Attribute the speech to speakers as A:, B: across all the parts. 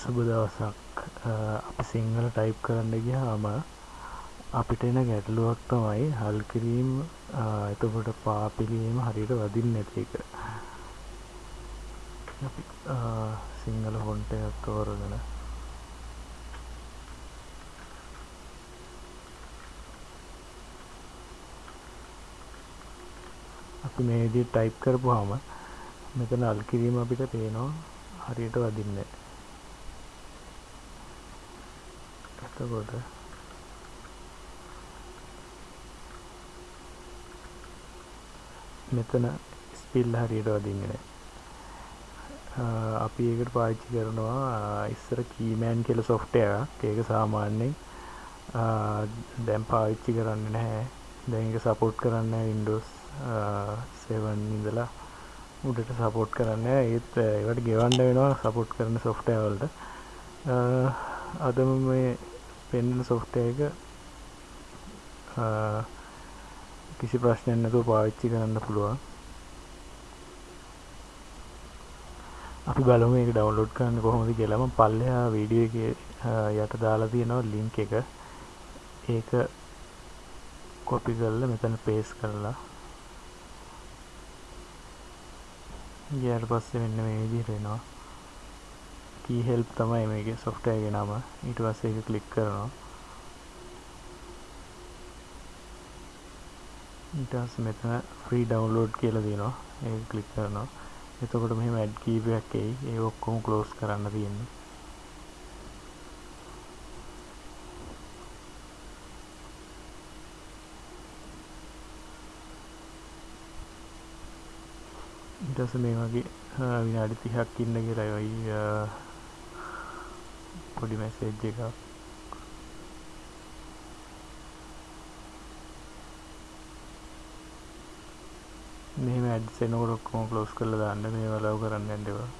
A: සුබ දවසක් අපි සිංහල ටයිප් කරන්න ගියාම අපිට එන ගැටලුවක් තමයි හල් කිරීම එතකොට පාපිලීම හරියට වදින්නේ නැති එක. අපි සිංහල ෆොන්ට් එකක් තෝරගෙන අපි මේ විදිහට ටයිප් කරපුවාම මෙතන අල් කිරීම අපිට පේනවා හරියට වදින්නේ එතකොට මෙතන ස්පිල් හරියට වදින්නේ නැහැ. අපි ඒකට පාවිච්චි කරනවා ඉස්සර කීමෑන් කියලා සොෆ්ට්වෙයාර් එකක්. ඒක සාමාන්‍යයෙන් දැන් පාවිච්චි කරන්නේ නැහැ. දැන් ඒක සපෝට් කරන්නේ Windows 7 ඉඳලා. උඩට සපෝට් කරන්නේ ඒත් ඒවට ගෙවන්න වෙනවා සපෝට් කරන සොෆ්ට්වෙයාර් වලට. අද මේ පෙන්වන සොෆ්ට්වෙයාර් එක කිසි ප්‍රශ්නයක් නැතුව පාවිච්චි කරන්න පුළුවන්. අපි බලමු මේක ඩවුන්ලෝඩ් කරන්න කොහොමද කියලා. මම පල්ලෙහා වීඩියෝ එකේ යට දාලා තියෙනවා ලින්ක් එක. ඒක කොපි කරලා මෙතන පේස්ට් කරලා. ගියාට පස්සේ මෙන්න මේ විදිහට එනවා key help තමයි මේකේ software එකේ නම ඊට පස්සේ ඒක ක්ලික් කරනවා. ඊට පස්සේ මෙතන free download කියලා තියෙනවා ඒක ක්ලික් කරනවා. එතකොට මෙහෙම ඇඩ් කීපයක් එයි. ඒ ඔක්කොම ක්ලෝස් කරන්න තියෙන්නේ. ඊට පස්සේ මේ වගේ විනාඩි 30ක් ඉන්න කියලා. ඔයි පොඩි මැසේජ් එකක්. මෙහෙම ඇඩ්ස් එනකොට ඔක්කොම ක්ලෝස් කරලා දාන්න. මේවා ලව් කරන්න යන්න එපා.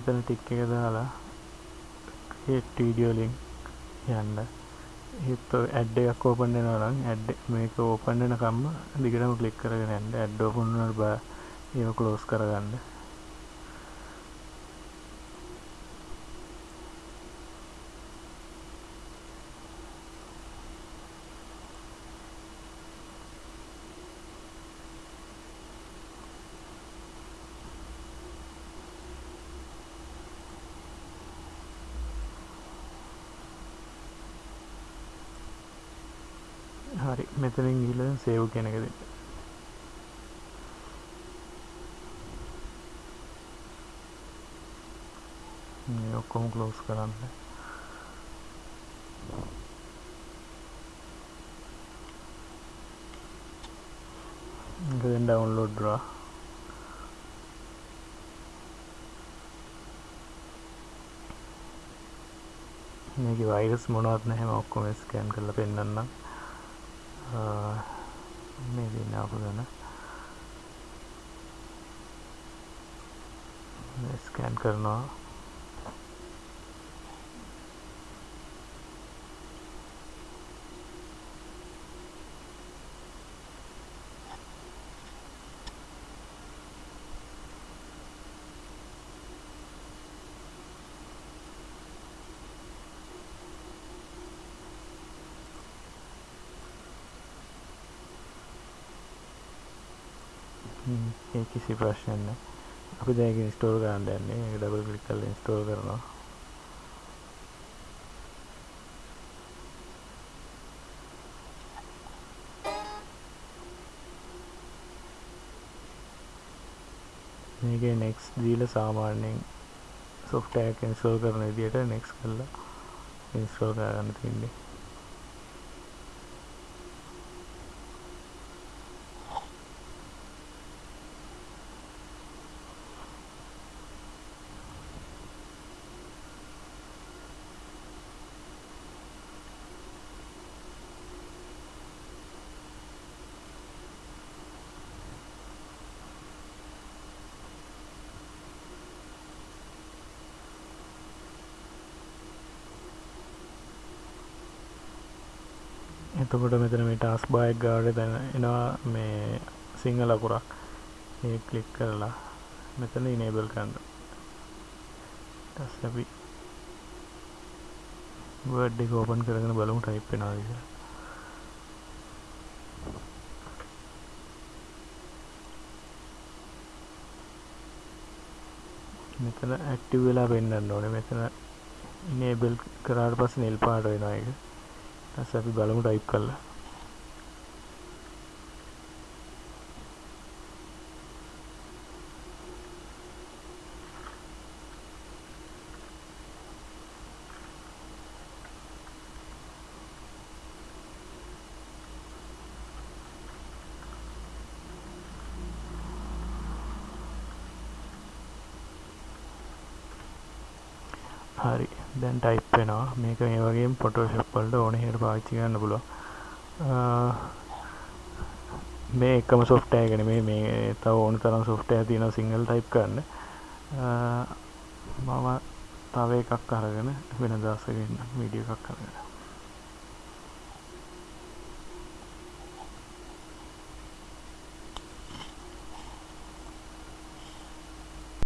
A: මෙතන ටික් එක දාලා create video link යන්න. ඒත් ඇඩ් එකක් ඕපන් වෙනවා නම් ඇඩ් මේක ඕපන් වෙනකම්ම දිගටම ක්ලික් කරගෙන යන්න. ඇඩ් ඕපන් වුණාට බා. ඒක ක්ලෝස් කරගන්න හරි මෙතනින් ගිහලා සේව් කියන එක දෙන්න. මේ ඔක්කොම ක්ලෝස් කරන්න. ඒක දැන් ඩවුන්ලෝඩ් කරා. මේකේ වෛරස් මොනවත් නැහැ මම ඔක්කොම ස්කෑන් කරලා පෙන්නන්නම්. මේ දින අපගන ස්කෑන් කරනවා ඒ කිසි ප්‍රශ්නයක් නැහැ. අපි දැන් ඒක ඉන්ස්ටෝල් කරන්න යන්නේ. ඒක ඩබල් ක්ලික් කරලා ඉන්ස්ටෝල් කරනවා. මේකේ next දීලා සාමාන්‍යයෙන් software එක ඉන්ස්ටෝල් කරන විදිහට next කරලා ඉන්ස්ටෝල් කරගන්න තියෙන්නේ. එතකොට මෙතන මේ ටාස් බායක් ගාඩ දැන එනවා මේ සිංහල අකුරක් ඒ කලික් කරලා මෙතන ඉනේබල් කන්න ටස් අපි වර්ඩ් එක ඕපන් කරගෙන බලමු ටයිප් වෙනවා කියලා. මෙතන ඇක්ටිව් වෙලා පෙන්වන්න ඕනේ. මෙතන ඉනේබල් කරාට පස්සේ නිල් පාට වෙනවා ඒක. ඊට අපි බලමු ටයිප් කරලා. හරි. දැන් ටයිප් වෙනවා. මේක මේ වගේ ෆොටෝෂොප් වලට ඕන හැට පාවිච්චි කරන්න පුළුවන්. මේ එකම සොෆ්ටය ගැන මේ මේ තව ඕන තරම් සොෆ්ටය තියෙන සිංහල් ටයිප් කරන්න. මම තව එකක් අරගෙන වෙන දසගන්න විඩිය එකක් කරගෙන